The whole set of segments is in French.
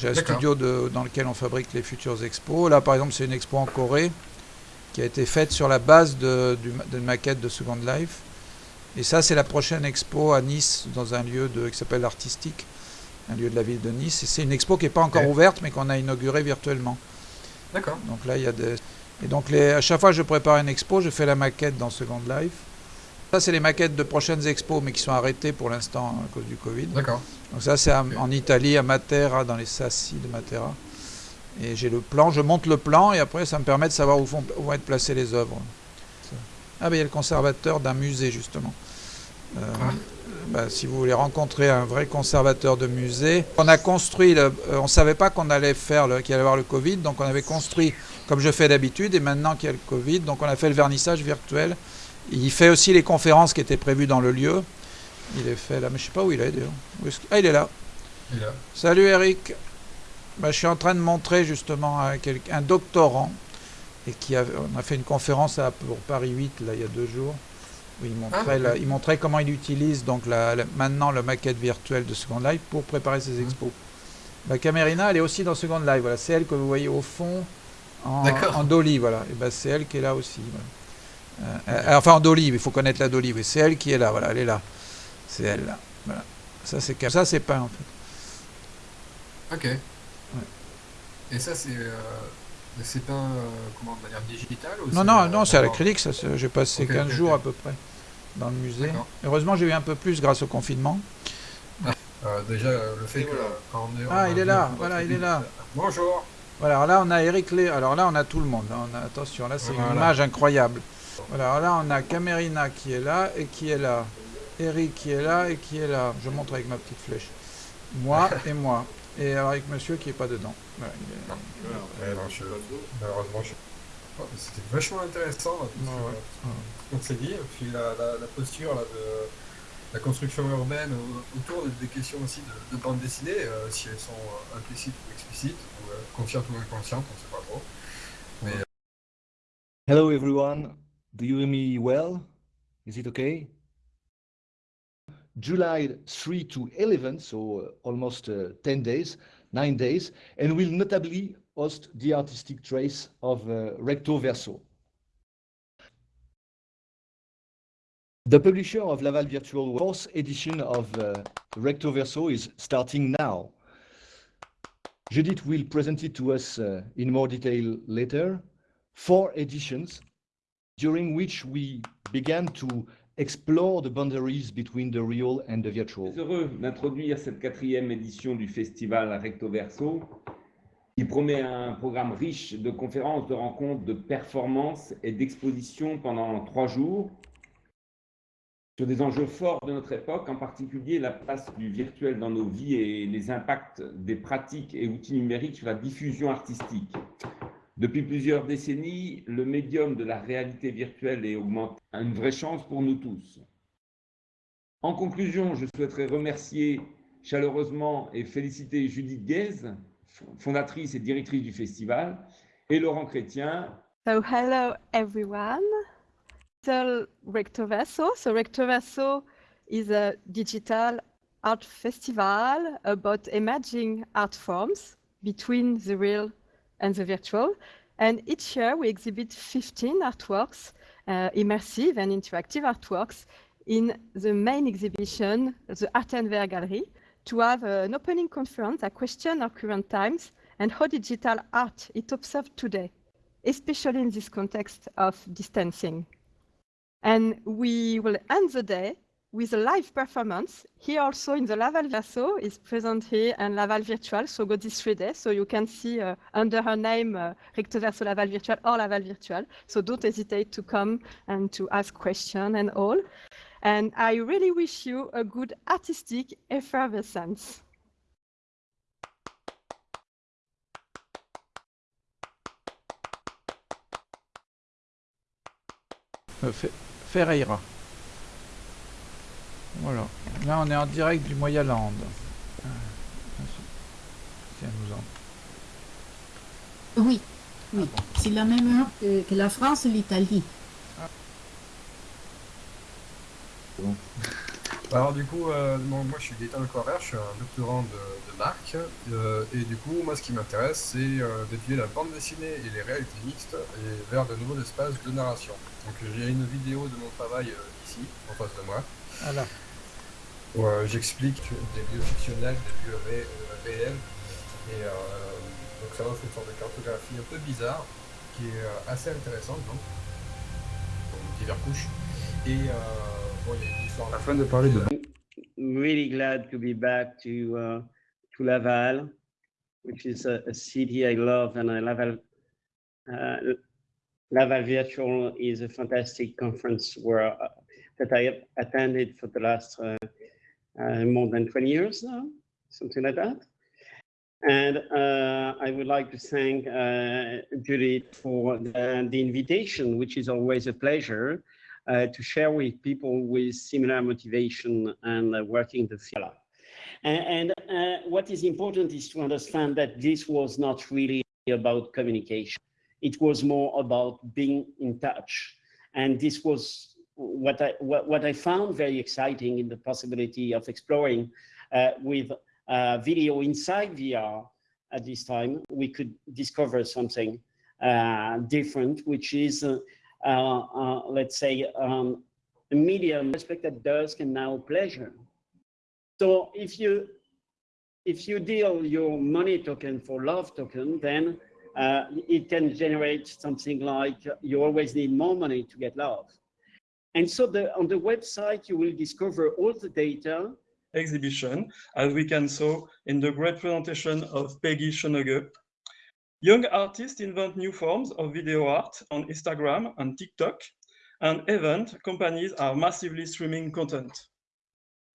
J'ai un studio de- dans lequel on fabrique les futures expos. Là, par exemple, c'est une expo en Corée qui a été faite sur la base d'une maquette de Second Life. Et ça, c'est la prochaine expo à Nice, dans un lieu de, qui s'appelle Artistique, un lieu de la ville de Nice. Et c'est une expo qui n'est pas encore ouverte, mais qu'on a inaugurée virtuellement. D'accord. Donc là, il y a des... Et donc, les... à chaque fois que je prépare une expo, je fais la maquette dans Second Life. Ça, c'est les maquettes de prochaines expos, mais qui sont arrêtées pour l'instant à cause du Covid. D'accord. Donc ça, c'est en- Italie, à Matera, dans les sassi de Matera. Et j'ai le plan, je monte le plan, et après, ça me permet de savoir où vont, où vont être placées les œuvres. Ah, ben il y a le conservateur d'un musée, justement. Euh, Ah. bah, si vous voulez rencontrer un vrai conservateur de musée, on a construit, le- euh, on ne savait pas qu'on allait faire, qu'il allait y avoir le Covid, donc on avait construit comme je fais d'habitude, et maintenant qu'il y a le Covid, donc on a fait le vernissage virtuel. Il fait aussi les conférences qui étaient prévues dans le lieu. Il est fait là, mais je sais pas où il est d'ailleurs. Ah, il est là. Et là. Salut Eric. Bah, je suis en train de montrer justement à un doctorant, et qui a, on a fait une conférence à, pour Paris 8 là, il y a deux jours, où il montrait, Ah, la- il montrait comment il utilise donc la, la- maintenant la maquette virtuelle de Second Life pour préparer Mhm. ses expos. La Camerina, elle est aussi dans Second Life. Voilà, c'est elle que vous voyez au fond en, en dolly. Voilà, et ben c'est elle qui est là aussi. voilà. Euh, enfin en dolly, il faut connaître la dolly. Oui, c'est elle qui est là. Voilà, elle est là. C'est elle là. Voilà. Ça c'est ça c'est peint en fait. Ok. Et ça, c'est euh, c'est peint euh, comment, de manière digitale ou Non, c'est, non, euh, non, c'est à l'acrylique, J'ai passé Ok, 15 ok, jours à peu près dans le musée. Heureusement, j'ai eu un peu plus grâce au confinement. Euh, déjà, le fait que voilà. quand on est. Ah, on il a est là, voilà, il est là. Bonjour. Voilà, alors là, on a Eric Lé. Alors là, on a tout le monde. hein. On a, attention, là, c'est une Voilà. image incroyable. Voilà, alors là, on a Camerina qui est là et qui est là. Eric qui est là et qui est là. Je montre avec ma petite flèche. Moi et moi. Et alors avec monsieur qui est pas dedans. Voilà, il est- Ouais, non, je- Malheureusement, je. Oh, C'était vachement intéressant là, Ouais, que- qu'on s'est dit. Et puis la, la, la posture là, de la construction urbaine au- autour des questions aussi de, de bande dessinée, euh, si elles sont euh, implicites ou explicites, ou euh, conscientes ou inconscientes, on ne sait pas trop. Hello everyone. Do you hear me well? Is it okay? July 3 to 11, so uh, almost uh, 10 days, 9 days, and will notably host the artistic trace of uh, Recto Verso. The publisher of Laval Virtual fourth edition of uh, Recto Verso is starting now. Judith will present it to us uh, in more detail later. Four editions during which we began to explore the boundaries between the real and the virtual. heureux d'introduire cette quatrième édition du festival Recto Verso, qui promet un programme riche de conférences, de rencontres, de performances et d'expositions pendant trois jours sur des enjeux forts de notre époque, en particulier la place du virtuel dans nos vies et les impacts des pratiques et outils numériques sur la diffusion artistique. Depuis plusieurs décennies, le médium de la réalité virtuelle est augmenté, une vraie chance pour nous tous. En conclusion, je souhaiterais remercier chaleureusement et féliciter Judith Guez, fondatrice et directrice du festival, et Laurent Chrétien, So hello everyone. So Rectoverso. So Rectoverso is a digital art festival about emerging art forms between the real and the virtual. And each year we exhibit 15 artworks, uh, immersive and interactive artworks in the main exhibition, the Art and Ver Gallery, to have an opening conference that question our current times and how digital art is observed today especially in this context of distancing. And we will end the day with a live performance. Here also in the Laval Verso is present here and Laval Virtual, so go this three days. So you can see uh, under her name, uh, Recto Verso Laval Virtual or Laval Virtual. So don't hesitate to come and to ask questions and all. And I really wish you a good artistic effervescence. Euh, Ferreira. Voilà. Là, on est en direct du Moyaland. Ah, Tiens, nous en- Oui, oui. C'est la même heure que, que la France et l'Italie. Alors du coup, euh, bon, moi je suis Gaëtan Lecoirer, je suis un doctorant de, de marque, euh, et du coup, moi ce qui m'intéresse, c'est euh, d'étudier la bande dessinée et les réalités mixtes et vers de nouveaux espaces de narration. Donc j'ai une vidéo de mon travail ici, en face de moi, Voilà. où j'explique des lieux fictionnels, des lieux ré- réels, et donc ça offre une sorte de cartographie un peu bizarre, qui est assez intéressante, donc, donc diverses couches, et Afin de parler de really glad to be back to uh, to Laval, which is a, a city I love, and I Laval uh, Laval Virtual is a fantastic conference where uh, that I have attended for the last uh, uh, more than 20 years now, something like that. And uh, I would like to thank Judith for the, the invitation, which is always a pleasure to share with people with similar motivation and uh, working the field. And, and uh, what is important is to understand that this was not really about communication. It was more about being in touch. And this was what I, what, what I found very exciting in the possibility of exploring uh, with uh, video inside VR at this time, we could discover something uh, different, which is uh, uh, uh, let's say, um, a medium aspect that does can now pleasure. So if you if you deal your money token for love token, then uh, it can generate something like you always need more money to get love. And so the, on the website, you will discover all the data exhibition, as we can saw in the great presentation of Peggy Schoenege. Young artists invent new forms of video art on Instagram and TikTok, and event companies are massively streaming content.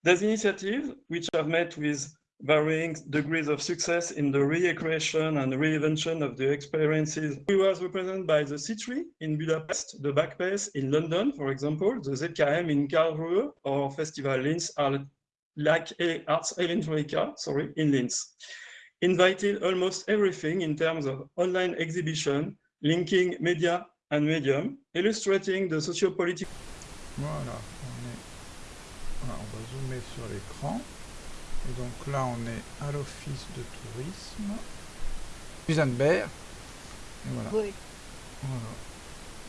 These initiatives, which have met with varying degrees of success in the recreation and reinvention of the experiences. We was represented by the C3 in Budapest, the Backpace in London, for example, the ZKM in Karlsruhe, or Festival Linz like Arts Electronica, sorry, in Linz. Invited almost everything in terms of online exhibition, linking media and medium, illustrating the sociopolitical. Voilà, on, est... voilà, on va zoomer sur l'écran. Et donc là, on est à l'office de tourisme. Musenberg. Et voilà. Oui. voilà.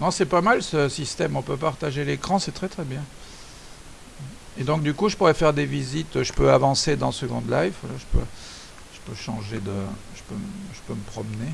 Non, c'est pas mal ce système. On peut partager l'écran, c'est très très bien. Et donc du coup, je pourrais faire des visites. Je peux avancer dans Second Life. Voilà, je peux, peux changer de, je peux, je peux me promener.